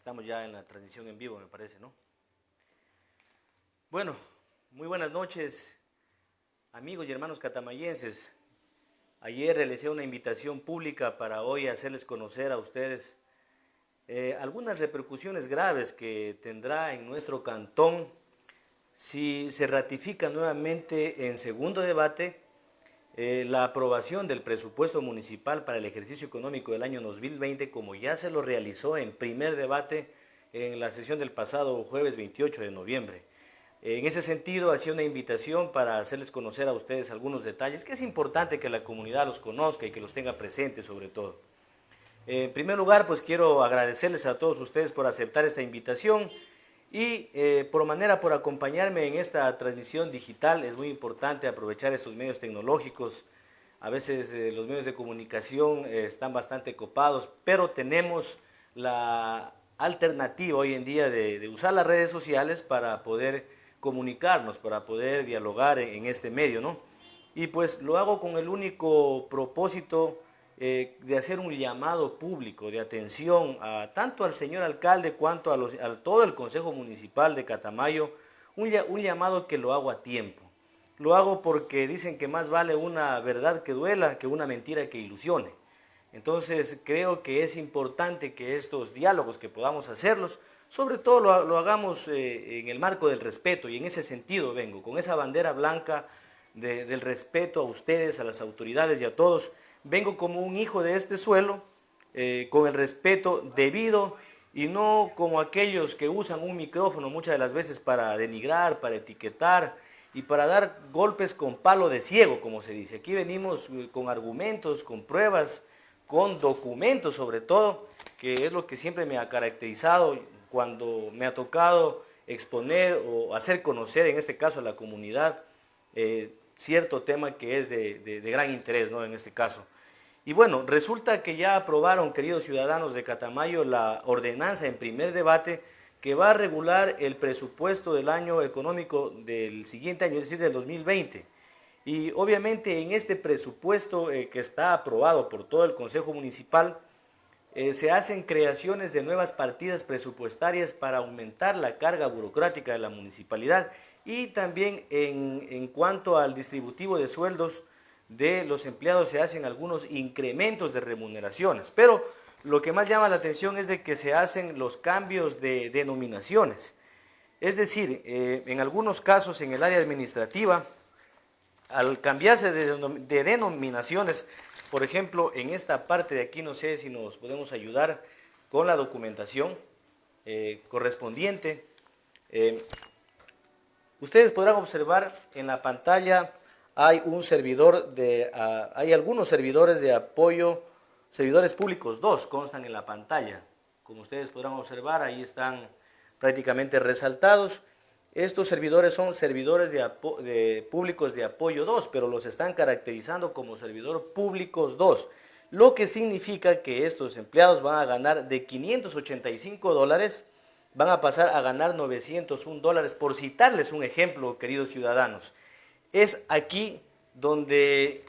Estamos ya en la transmisión en vivo, me parece, ¿no? Bueno, muy buenas noches, amigos y hermanos catamayenses. Ayer realicé una invitación pública para hoy hacerles conocer a ustedes eh, algunas repercusiones graves que tendrá en nuestro cantón si se ratifica nuevamente en segundo debate eh, la aprobación del presupuesto municipal para el ejercicio económico del año 2020, como ya se lo realizó en primer debate en la sesión del pasado jueves 28 de noviembre. En ese sentido, hacía una invitación para hacerles conocer a ustedes algunos detalles, que es importante que la comunidad los conozca y que los tenga presentes sobre todo. En primer lugar, pues quiero agradecerles a todos ustedes por aceptar esta invitación y eh, por manera por acompañarme en esta transmisión digital, es muy importante aprovechar estos medios tecnológicos. A veces eh, los medios de comunicación eh, están bastante copados, pero tenemos la alternativa hoy en día de, usar las redes sociales para poder comunicarnos, para poder dialogar en, en este medio, ¿no? Y pues lo hago con el único propósito eh, de hacer un llamado público de atención a, tanto al señor alcalde cuanto a, todo el Consejo Municipal de Catamayo, un, llamado que lo hago a tiempo. Lo hago porque dicen que más vale una verdad que duela que una mentira que ilusione. Entonces creo que es importante que estos diálogos que podamos hacerlos, sobre todo lo, hagamos eh, en el marco del respeto y en ese sentido vengo, con esa bandera blanca del respeto a ustedes, a las autoridades y a todos, vengo como un hijo de este suelo, eh, con el respeto debido y no como aquellos que usan un micrófono muchas de las veces para denigrar, para etiquetar y para dar golpes con palo de ciego, como se dice. Aquí venimos eh, con argumentos, con pruebas, con documentos sobre todo, que es lo que siempre me ha caracterizado cuando me ha tocado exponer o hacer conocer, en este caso a la comunidad, eh, cierto tema que es de, gran interés ¿no? en este caso. Y bueno, resulta que ya aprobaron, queridos ciudadanos de Catamayo, la ordenanza en primer debate que va a regular el presupuesto del año económico del siguiente año, es decir, del 2020. Y obviamente en este presupuesto eh, que está aprobado por todo el Consejo Municipal, eh, se hacen creaciones de nuevas partidas presupuestarias para aumentar la carga burocrática de la municipalidad y también en, cuanto al distributivo de sueldos de los empleados se hacen algunos incrementos de remuneraciones, pero lo que más llama la atención es de que se hacen los cambios de denominaciones. Es decir, eh, en algunos casos en el área administrativa, al cambiarse de, denominaciones, por ejemplo, en esta parte de aquí, no sé si nos podemos ayudar con la documentación eh, correspondiente. Eh, Ustedes podrán observar en la pantalla hay un servidor de, hay algunos servidores de apoyo, servidores públicos, dos constan en la pantalla. Como ustedes podrán observar, ahí están prácticamente resaltados. Estos servidores son servidores públicos de apoyo 2, pero los están caracterizando como servidor públicos 2, lo que significa que estos empleados van a ganar de 585 dólares van a pasar a ganar 901 dólares, por citarles un ejemplo, queridos ciudadanos. Es aquí donde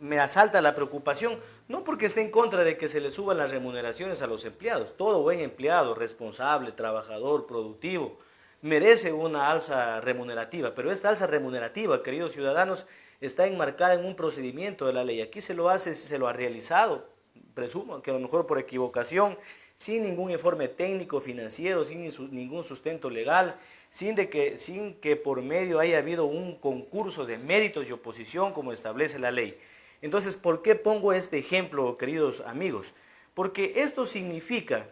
me asalta la preocupación, no porque esté en contra de que se le suban las remuneraciones a los empleados, todo buen empleado, responsable, trabajador, productivo, merece una alza remunerativa, pero esta alza remunerativa, queridos ciudadanos, está enmarcada en un procedimiento de la ley. Aquí se lo hace, se lo ha realizado, presumo que a lo mejor por equivocación, sin ningún informe técnico, financiero, sin ningún sustento legal, sin, que, sin que por medio haya habido un concurso de méritos y oposición como establece la ley. Entonces, ¿por qué pongo este ejemplo, queridos amigos? Porque esto significa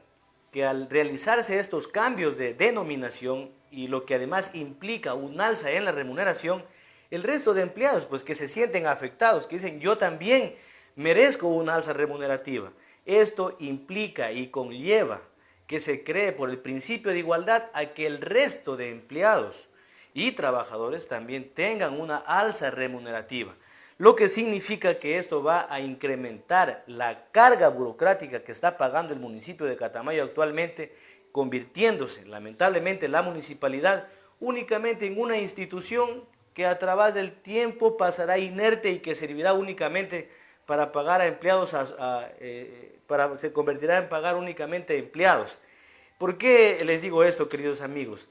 que al realizarse estos cambios de denominación y lo que además implica un alza en la remuneración, el resto de empleados pues que se sienten afectados, que dicen yo también merezco una alza remunerativa. Esto implica y conlleva que se cree por el principio de igualdad a que el resto de empleados y trabajadores también tengan una alza remunerativa, lo que significa que esto va a incrementar la carga burocrática que está pagando el municipio de Catamayo actualmente, convirtiéndose lamentablemente la municipalidad únicamente en una institución que a través del tiempo pasará inerte y que servirá únicamente para pagar a empleados, a, eh, para, se convertirá en pagar únicamente empleados. ¿Por qué les digo esto, queridos amigos?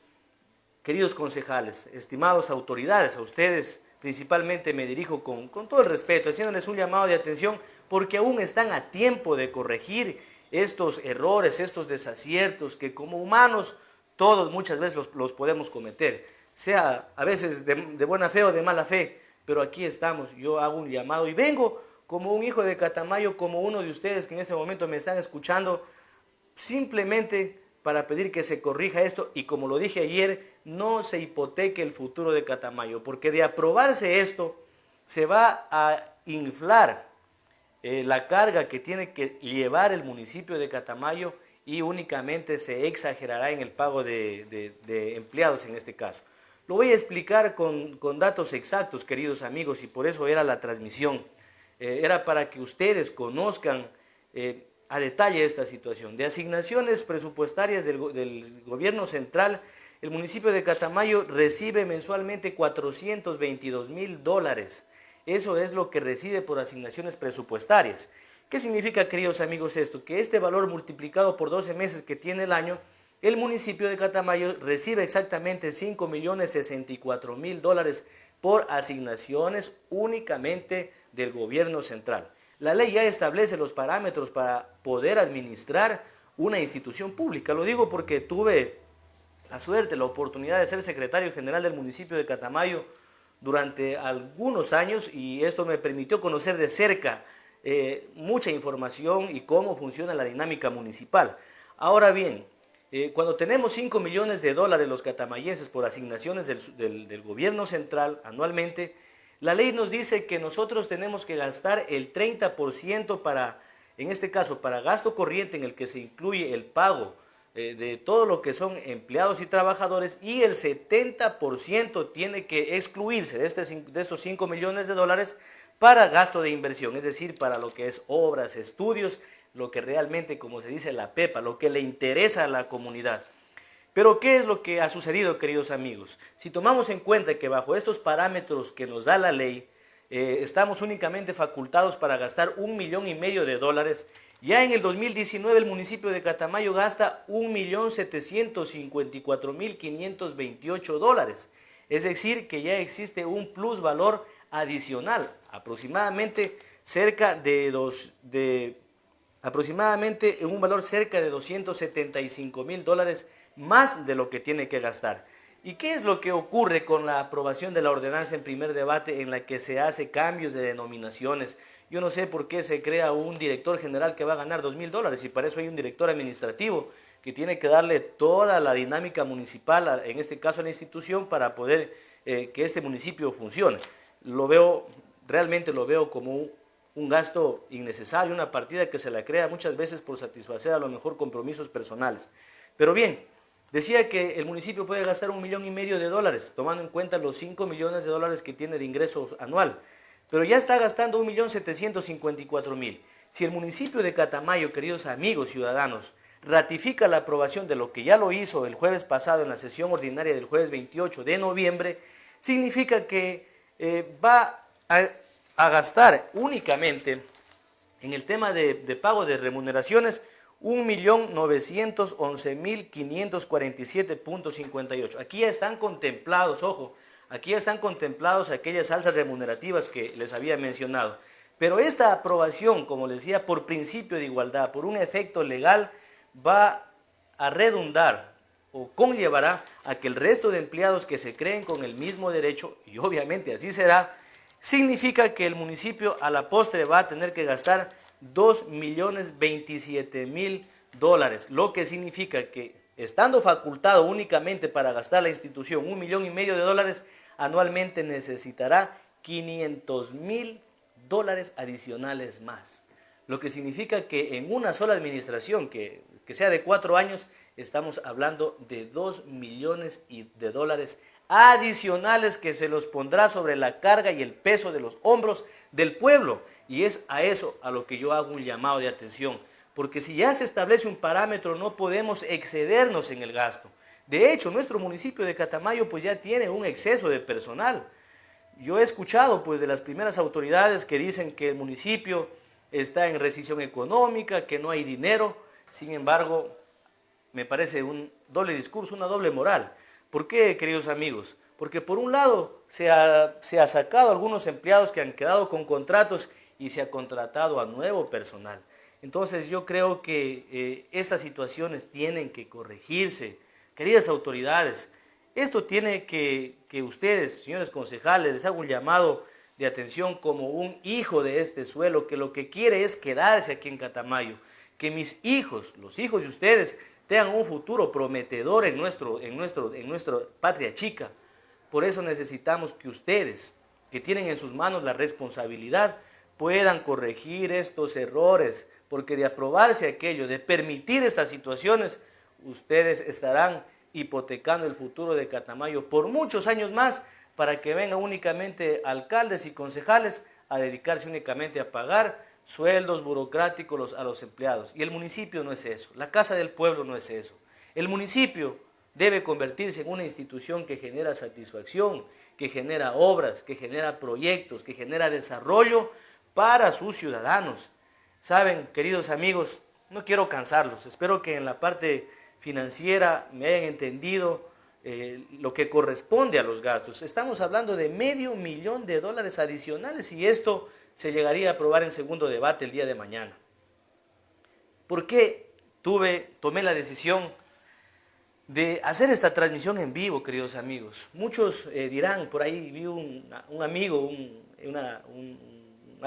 Queridos concejales, estimados autoridades, a ustedes principalmente me dirijo con, con todo el respeto, haciéndoles un llamado de atención porque aún están a tiempo de corregir estos errores, estos desaciertos que como humanos todos muchas veces los, podemos cometer, sea a veces de, buena fe o de mala fe, pero aquí estamos, yo hago un llamado y vengo como un hijo de Catamayo, como uno de ustedes que en este momento me están escuchando, simplemente para pedir que se corrija esto y como lo dije ayer, no se hipoteque el futuro de Catamayo, porque de aprobarse esto se va a inflar eh, la carga que tiene que llevar el municipio de Catamayo y únicamente se exagerará en el pago de, empleados en este caso. Lo voy a explicar con, datos exactos, queridos amigos, y por eso era la transmisión. Eh, era para que ustedes conozcan eh, a detalle esta situación. De asignaciones presupuestarias del, del gobierno central, el municipio de Catamayo recibe mensualmente 422 mil dólares eso es lo que recibe por asignaciones presupuestarias. ¿Qué significa, queridos amigos, esto? Que este valor multiplicado por 12 meses que tiene el año, el municipio de Catamayo recibe exactamente 5 millones 64 mil dólares por asignaciones únicamente del gobierno central. La ley ya establece los parámetros para poder administrar una institución pública. Lo digo porque tuve la suerte, la oportunidad de ser secretario general del municipio de Catamayo durante algunos años y esto me permitió conocer de cerca eh, mucha información y cómo funciona la dinámica municipal. Ahora bien, eh, cuando tenemos 5 millones de dólares los catamayenses por asignaciones del, del gobierno central anualmente, la ley nos dice que nosotros tenemos que gastar el 30% para, en este caso, para gasto corriente en el que se incluye el pago eh, de todo lo que son empleados y trabajadores y el 70% tiene que excluirse de, este, de estos 5 millones de dólares para gasto de inversión, es decir, para lo que es obras, estudios, lo que realmente, como se dice, la PEPA, lo que le interesa a la comunidad. Pero, ¿qué es lo que ha sucedido, queridos amigos? Si tomamos en cuenta que bajo estos parámetros que nos da la ley, eh, estamos únicamente facultados para gastar un millón y medio de dólares ya en el 2019 el municipio de Catamayo gasta 1.754.528 dólares. Es decir, que ya existe un plus valor adicional, aproximadamente cerca de, dos, de aproximadamente un valor cerca de 275 mil dólares más de lo que tiene que gastar. ¿Y qué es lo que ocurre con la aprobación de la ordenanza en primer debate en la que se hace cambios de denominaciones? Yo no sé por qué se crea un director general que va a ganar dos mil dólares y para eso hay un director administrativo que tiene que darle toda la dinámica municipal, en este caso a la institución, para poder eh, que este municipio funcione. Lo veo, realmente lo veo como un, gasto innecesario, una partida que se la crea muchas veces por satisfacer a lo mejor compromisos personales. Pero bien, decía que el municipio puede gastar un millón y medio de dólares, tomando en cuenta los cinco millones de dólares que tiene de ingresos anual pero ya está gastando 1.754.000. Si el municipio de Catamayo, queridos amigos ciudadanos, ratifica la aprobación de lo que ya lo hizo el jueves pasado en la sesión ordinaria del jueves 28 de noviembre, significa que eh, va a, gastar únicamente en el tema de, de pago de remuneraciones 1.911.547.58. Aquí ya están contemplados, ojo, Aquí están contemplados aquellas alzas remunerativas que les había mencionado. Pero esta aprobación, como les decía, por principio de igualdad, por un efecto legal, va a redundar o conllevará a que el resto de empleados que se creen con el mismo derecho, y obviamente así será, significa que el municipio a la postre va a tener que gastar 2 millones 27 mil dólares, lo que significa que estando facultado únicamente para gastar la institución un millón y medio de dólares, anualmente necesitará 500 mil dólares adicionales más. Lo que significa que en una sola administración, que, sea de cuatro años, estamos hablando de 2 millones de dólares adicionales que se los pondrá sobre la carga y el peso de los hombros del pueblo. Y es a eso a lo que yo hago un llamado de atención. Porque si ya se establece un parámetro, no podemos excedernos en el gasto. De hecho, nuestro municipio de Catamayo pues ya tiene un exceso de personal. Yo he escuchado pues de las primeras autoridades que dicen que el municipio está en recesión económica, que no hay dinero. Sin embargo, me parece un doble discurso, una doble moral. ¿Por qué, queridos amigos? Porque por un lado se ha, se ha sacado algunos empleados que han quedado con contratos y se ha contratado a nuevo personal. Entonces yo creo que eh, estas situaciones tienen que corregirse. Queridas autoridades, esto tiene que, que ustedes, señores concejales, les hago un llamado de atención como un hijo de este suelo que lo que quiere es quedarse aquí en Catamayo. Que mis hijos, los hijos de ustedes, tengan un futuro prometedor en, nuestro, en, nuestro, en nuestra patria chica. Por eso necesitamos que ustedes, que tienen en sus manos la responsabilidad, puedan corregir estos errores, porque de aprobarse aquello, de permitir estas situaciones, ustedes estarán hipotecando el futuro de Catamayo por muchos años más para que vengan únicamente alcaldes y concejales a dedicarse únicamente a pagar sueldos burocráticos a los empleados. Y el municipio no es eso, la Casa del Pueblo no es eso. El municipio debe convertirse en una institución que genera satisfacción, que genera obras, que genera proyectos, que genera desarrollo para sus ciudadanos. Saben, queridos amigos, no quiero cansarlos, espero que en la parte financiera me hayan entendido eh, lo que corresponde a los gastos. Estamos hablando de medio millón de dólares adicionales y esto se llegaría a aprobar en segundo debate el día de mañana. ¿Por qué tuve, tomé la decisión de hacer esta transmisión en vivo, queridos amigos? Muchos eh, dirán, por ahí vi un, amigo, un,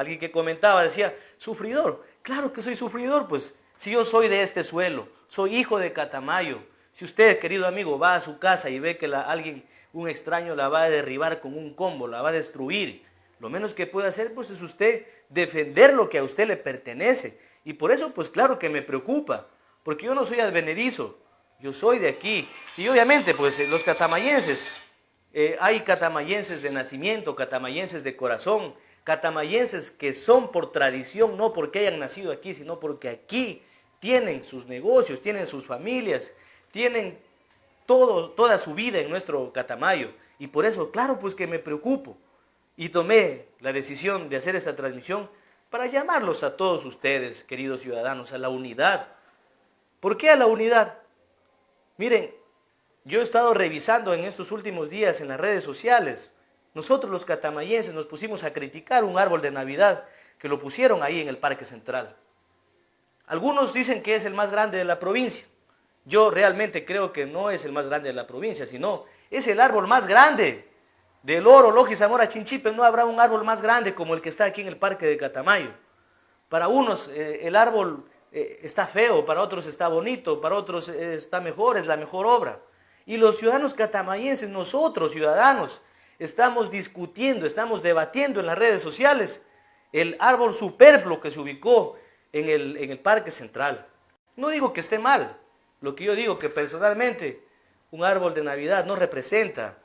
alguien que comentaba, decía, sufridor. Claro que soy sufridor, pues si yo soy de este suelo, soy hijo de Catamayo. Si usted, querido amigo, va a su casa y ve que alguien, un extraño, la va a derribar con un combo, la va a destruir, lo menos que puede hacer pues es usted defender lo que a usted le pertenece. Y por eso pues claro que me preocupa, porque yo no soy advenedizo, yo soy de aquí. Y obviamente pues los catamayenses, eh, hay catamayenses de nacimiento, catamayenses de corazón, catamayenses que son por tradición, no porque hayan nacido aquí, sino porque aquí tienen sus negocios, tienen sus familias, tienen todo, toda su vida en nuestro Catamayo. Y por eso, claro, pues que me preocupo y tomé la decisión de hacer esta transmisión para llamarlos a todos ustedes, queridos ciudadanos, a la unidad. ¿Por qué a la unidad? Miren, yo he estado revisando en estos últimos días en las redes sociales. Nosotros los catamayenses nos pusimos a criticar un árbol de Navidad que lo pusieron ahí en el Parque Central. Algunos dicen que es el más grande de la provincia. Yo realmente creo que no es el más grande de la provincia, sino es el árbol más grande del oro, Loji, Zamora, Chinchipe, no habrá un árbol más grande como el que está aquí en el parque de Catamayo. Para unos eh, el árbol eh, está feo, para otros está bonito, para otros eh, está mejor, es la mejor obra. Y los ciudadanos catamayenses, nosotros ciudadanos, estamos discutiendo, estamos debatiendo en las redes sociales el árbol superfluo que se ubicó en el, en el parque central. No digo que esté mal, lo que yo digo que personalmente un árbol de Navidad no representa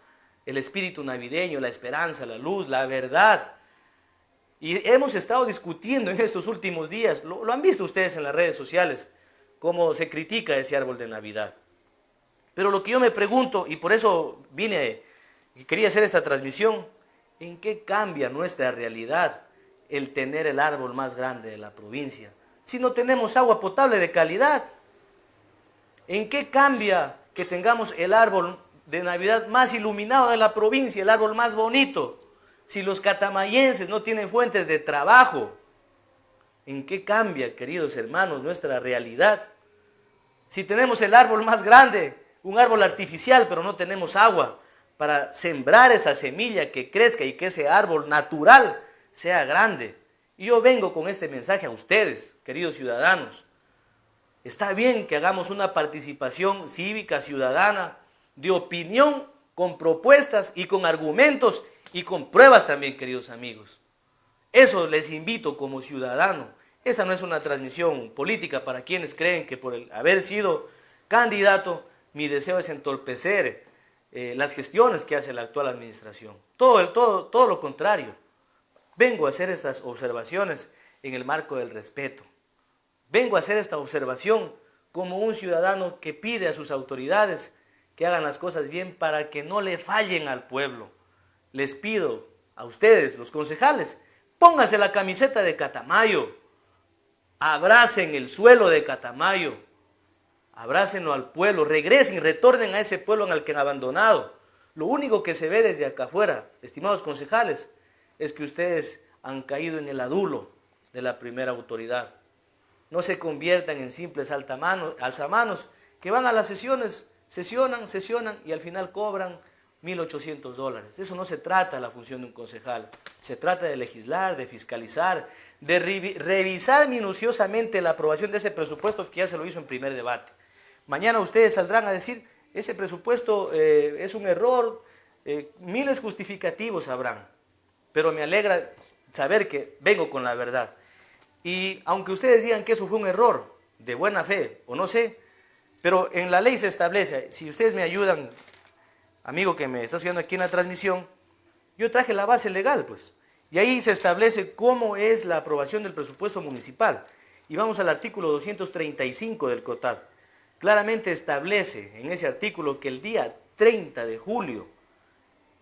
el espíritu navideño, la esperanza, la luz, la verdad. Y hemos estado discutiendo en estos últimos días, lo, han visto ustedes en las redes sociales, cómo se critica ese árbol de Navidad. Pero lo que yo me pregunto, y por eso vine y quería hacer esta transmisión, ¿en qué cambia nuestra realidad el tener el árbol más grande de la provincia? Si no tenemos agua potable de calidad, ¿en qué cambia que tengamos el árbol de Navidad más iluminado de la provincia, el árbol más bonito. Si los catamayenses no tienen fuentes de trabajo, ¿en qué cambia, queridos hermanos, nuestra realidad? Si tenemos el árbol más grande, un árbol artificial, pero no tenemos agua para sembrar esa semilla que crezca y que ese árbol natural sea grande. Y yo vengo con este mensaje a ustedes, queridos ciudadanos. Está bien que hagamos una participación cívica, ciudadana, de opinión con propuestas y con argumentos y con pruebas también, queridos amigos. Eso les invito como ciudadano. Esta no es una transmisión política para quienes creen que por el haber sido candidato, mi deseo es entorpecer eh, las gestiones que hace la actual administración. Todo, todo, todo lo contrario. Vengo a hacer estas observaciones en el marco del respeto. Vengo a hacer esta observación como un ciudadano que pide a sus autoridades que hagan las cosas bien para que no le fallen al pueblo. Les pido a ustedes, los concejales, pónganse la camiseta de Catamayo, abracen el suelo de Catamayo, abrácenlo al pueblo, regresen, retornen a ese pueblo en el que han abandonado. Lo único que se ve desde acá afuera, estimados concejales, es que ustedes han caído en el adulo de la primera autoridad. No se conviertan en simples alzamanos que van a las sesiones, sesionan, sesionan y al final cobran 1.800 dólares. eso no se trata la función de un concejal. Se trata de legislar, de fiscalizar, de revisar minuciosamente la aprobación de ese presupuesto que ya se lo hizo en primer debate. Mañana ustedes saldrán a decir, ese presupuesto eh, es un error, eh, miles justificativos habrán, pero me alegra saber que vengo con la verdad. Y aunque ustedes digan que eso fue un error, de buena fe, o no sé, pero en la ley se establece, si ustedes me ayudan, amigo que me está siguiendo aquí en la transmisión, yo traje la base legal, pues. Y ahí se establece cómo es la aprobación del presupuesto municipal. Y vamos al artículo 235 del COTAD. Claramente establece en ese artículo que el día 30 de julio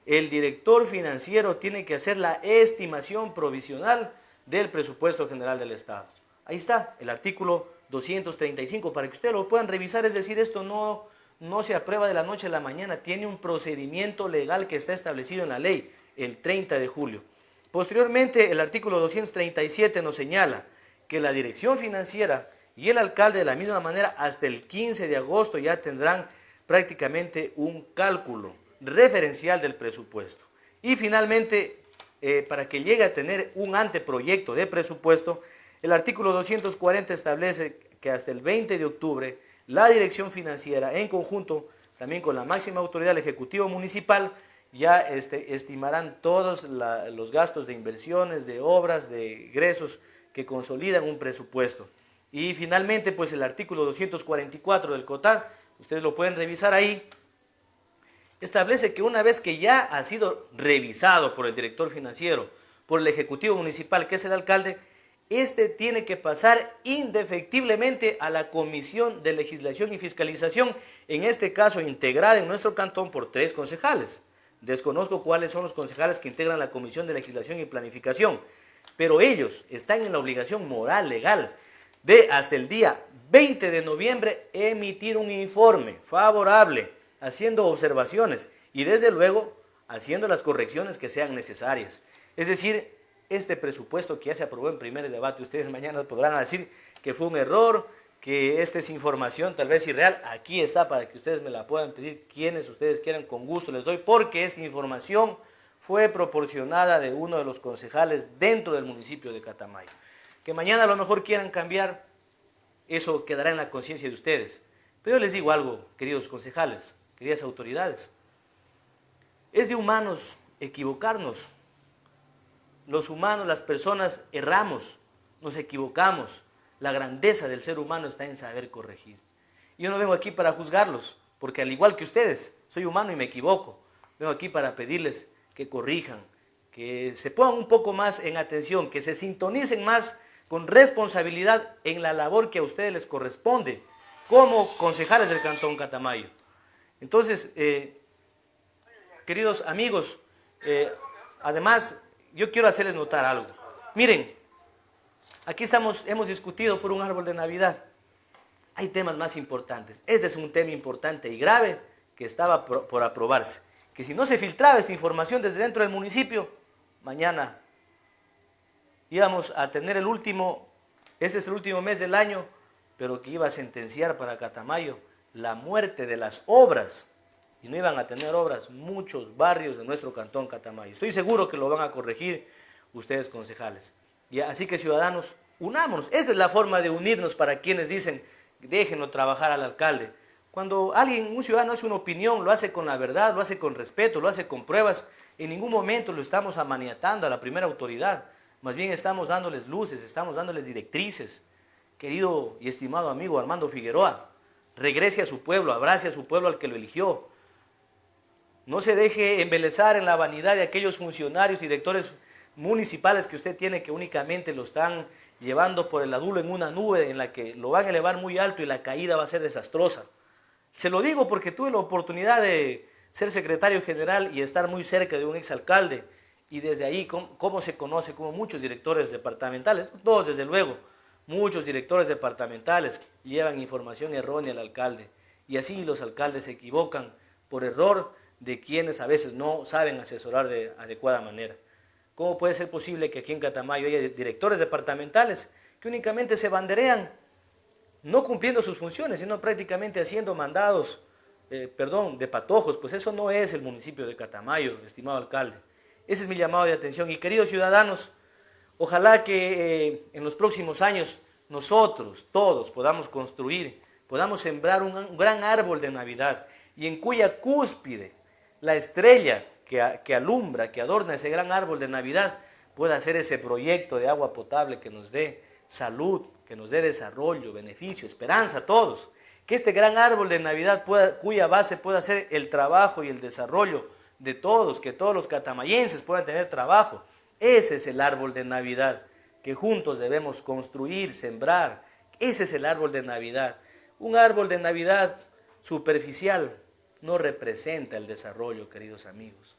el director financiero tiene que hacer la estimación provisional del presupuesto general del Estado. Ahí está, el artículo 235, para que ustedes lo puedan revisar, es decir, esto no, no se aprueba de la noche a la mañana, tiene un procedimiento legal que está establecido en la ley el 30 de julio. Posteriormente, el artículo 237 nos señala que la dirección financiera y el alcalde de la misma manera hasta el 15 de agosto ya tendrán prácticamente un cálculo referencial del presupuesto. Y finalmente, eh, para que llegue a tener un anteproyecto de presupuesto, el artículo 240 establece que hasta el 20 de octubre la dirección financiera en conjunto también con la máxima autoridad del Ejecutivo Municipal ya este, estimarán todos los gastos de inversiones, de obras, de ingresos que consolidan un presupuesto. Y finalmente, pues el artículo 244 del COTAD, ustedes lo pueden revisar ahí, establece que una vez que ya ha sido revisado por el director financiero, por el Ejecutivo Municipal, que es el alcalde, este tiene que pasar indefectiblemente a la Comisión de Legislación y Fiscalización, en este caso integrada en nuestro cantón por tres concejales. Desconozco cuáles son los concejales que integran la Comisión de Legislación y Planificación, pero ellos están en la obligación moral, legal, de hasta el día 20 de noviembre emitir un informe favorable, haciendo observaciones y desde luego haciendo las correcciones que sean necesarias. Es decir, este presupuesto que ya se aprobó en primer debate, ustedes mañana podrán decir que fue un error, que esta es información tal vez irreal, aquí está para que ustedes me la puedan pedir quienes ustedes quieran, con gusto les doy, porque esta información fue proporcionada de uno de los concejales dentro del municipio de Catamayo. Que mañana a lo mejor quieran cambiar, eso quedará en la conciencia de ustedes. Pero yo les digo algo, queridos concejales, queridas autoridades, es de humanos equivocarnos, los humanos, las personas, erramos, nos equivocamos. La grandeza del ser humano está en saber corregir. Yo no vengo aquí para juzgarlos, porque al igual que ustedes, soy humano y me equivoco. Vengo aquí para pedirles que corrijan, que se pongan un poco más en atención, que se sintonicen más con responsabilidad en la labor que a ustedes les corresponde como concejales del Cantón Catamayo. Entonces, eh, queridos amigos, eh, además yo quiero hacerles notar algo. Miren, aquí estamos, hemos discutido por un árbol de Navidad. Hay temas más importantes. Este es un tema importante y grave que estaba por, aprobarse. Que si no se filtraba esta información desde dentro del municipio, mañana íbamos a tener el último, ese es el último mes del año, pero que iba a sentenciar para Catamayo la muerte de las obras y no iban a tener obras muchos barrios de nuestro cantón Catamayo. Estoy seguro que lo van a corregir ustedes concejales. Y así que ciudadanos, unámonos. Esa es la forma de unirnos para quienes dicen, déjenlo trabajar al alcalde. Cuando alguien, un ciudadano hace una opinión, lo hace con la verdad, lo hace con respeto, lo hace con pruebas, en ningún momento lo estamos amaniatando a la primera autoridad. Más bien estamos dándoles luces, estamos dándoles directrices. Querido y estimado amigo Armando Figueroa, regrese a su pueblo, abrace a su pueblo al que lo eligió, no se deje embelezar en la vanidad de aquellos funcionarios y directores municipales que usted tiene que únicamente lo están llevando por el adulo en una nube en la que lo van a elevar muy alto y la caída va a ser desastrosa. Se lo digo porque tuve la oportunidad de ser secretario general y estar muy cerca de un exalcalde y desde ahí cómo, se conoce como muchos directores departamentales, todos desde luego, Muchos directores departamentales llevan información errónea al alcalde y así los alcaldes se equivocan por error de quienes a veces no saben asesorar de adecuada manera. ¿Cómo puede ser posible que aquí en Catamayo haya directores departamentales que únicamente se banderean no cumpliendo sus funciones, sino prácticamente haciendo mandados, eh, perdón, de patojos? Pues eso no es el municipio de Catamayo, estimado alcalde. Ese es mi llamado de atención. Y queridos ciudadanos, ojalá que eh, en los próximos años nosotros, todos, podamos construir, podamos sembrar un gran árbol de Navidad y en cuya cúspide la estrella que, alumbra, que adorna ese gran árbol de Navidad, pueda hacer ese proyecto de agua potable que nos dé salud, que nos dé desarrollo, beneficio, esperanza a todos. Que este gran árbol de Navidad, cuya base pueda ser el trabajo y el desarrollo de todos, que todos los catamayenses puedan tener trabajo. Ese es el árbol de Navidad que juntos debemos construir, sembrar. Ese es el árbol de Navidad. Un árbol de Navidad superficial, no representa el desarrollo, queridos amigos.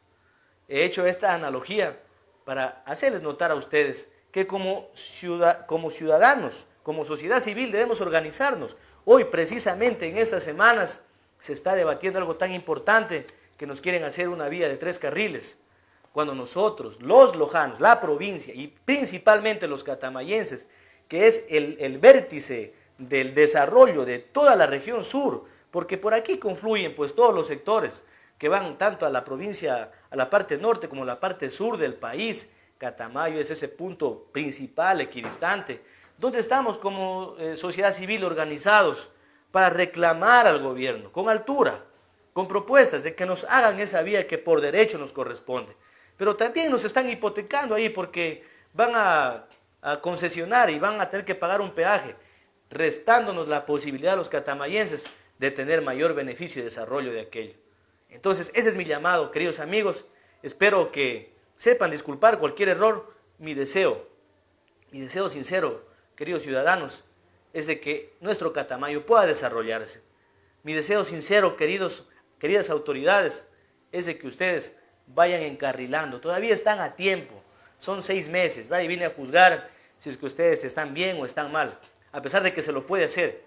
He hecho esta analogía para hacerles notar a ustedes que como, como ciudadanos, como sociedad civil debemos organizarnos. Hoy precisamente en estas semanas se está debatiendo algo tan importante que nos quieren hacer una vía de tres carriles. Cuando nosotros, los lojanos, la provincia y principalmente los catamayenses, que es el, vértice del desarrollo de toda la región sur, porque por aquí confluyen pues todos los sectores que van tanto a la provincia, a la parte norte como a la parte sur del país. Catamayo es ese punto principal, equidistante, donde estamos como eh, sociedad civil organizados para reclamar al gobierno con altura, con propuestas de que nos hagan esa vía que por derecho nos corresponde. Pero también nos están hipotecando ahí porque van a, concesionar y van a tener que pagar un peaje, restándonos la posibilidad a los catamayenses de tener mayor beneficio y desarrollo de aquello. Entonces, ese es mi llamado, queridos amigos. Espero que sepan disculpar cualquier error. Mi deseo, mi deseo sincero, queridos ciudadanos, es de que nuestro Catamayo pueda desarrollarse. Mi deseo sincero, queridos, queridas autoridades, es de que ustedes vayan encarrilando. Todavía están a tiempo. Son seis meses. Nadie viene a juzgar si es que ustedes están bien o están mal. A pesar de que se lo puede hacer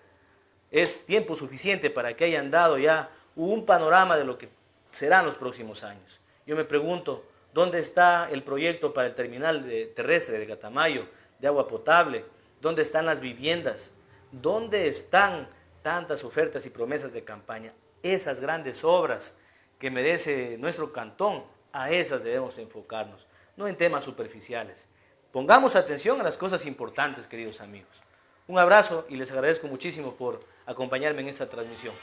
es tiempo suficiente para que hayan dado ya un panorama de lo que serán los próximos años. Yo me pregunto, ¿dónde está el proyecto para el terminal terrestre de Catamayo de agua potable? ¿Dónde están las viviendas? ¿Dónde están tantas ofertas y promesas de campaña? Esas grandes obras que merece nuestro cantón, a esas debemos enfocarnos, no en temas superficiales. Pongamos atención a las cosas importantes, queridos amigos. Un abrazo y les agradezco muchísimo por acompañarme en esta transmisión.